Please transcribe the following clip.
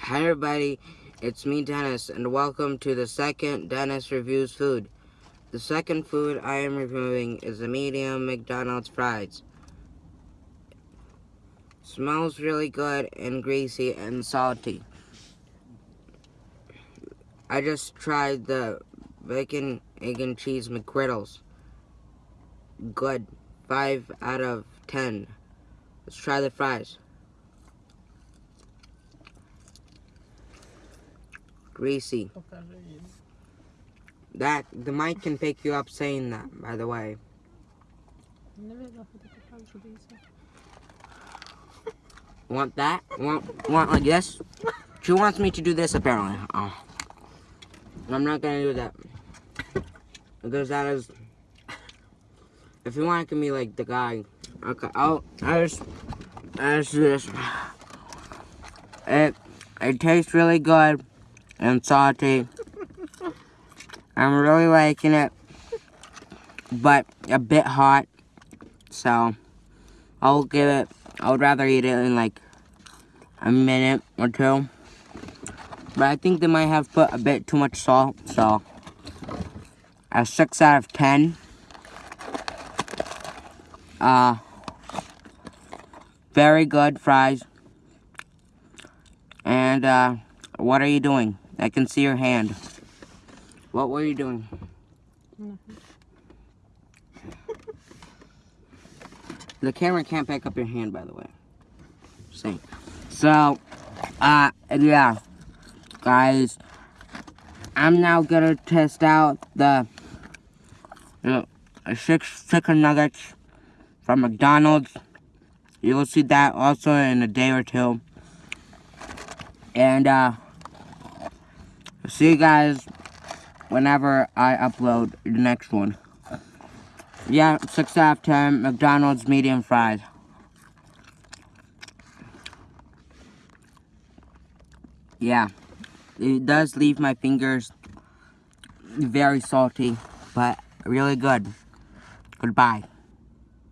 Hi everybody, it's me Dennis and welcome to the second Dennis Reviews Food. The second food I am reviewing is the medium McDonald's fries. Smells really good and greasy and salty. I just tried the bacon, egg, and cheese McGriddles. Good. 5 out of 10. Let's try the fries. Greasy. That, the mic can pick you up saying that, by the way. Want that? Want, want like this? She wants me to do this apparently. Oh. I'm not gonna do that. Because that is... If you want, it can be like the guy. Okay, I'll, I just... I just do this. It, it tastes really good and salty. I'm really liking it, but a bit hot. So, I'll give it, I would rather eat it in like a minute or two. But I think they might have put a bit too much salt, so a 6 out of 10. Uh, very good fries. And, uh, what are you doing? I can see your hand. What were you doing? the camera can't pick up your hand, by the way. Same. So, uh, yeah guys. I'm now gonna test out the, the six chicken nuggets from McDonald's. You'll see that also in a day or two. And, uh, see you guys whenever I upload the next one. Yeah, 6 out of 10 McDonald's medium fries. Yeah it does leave my fingers very salty, but really good. Goodbye.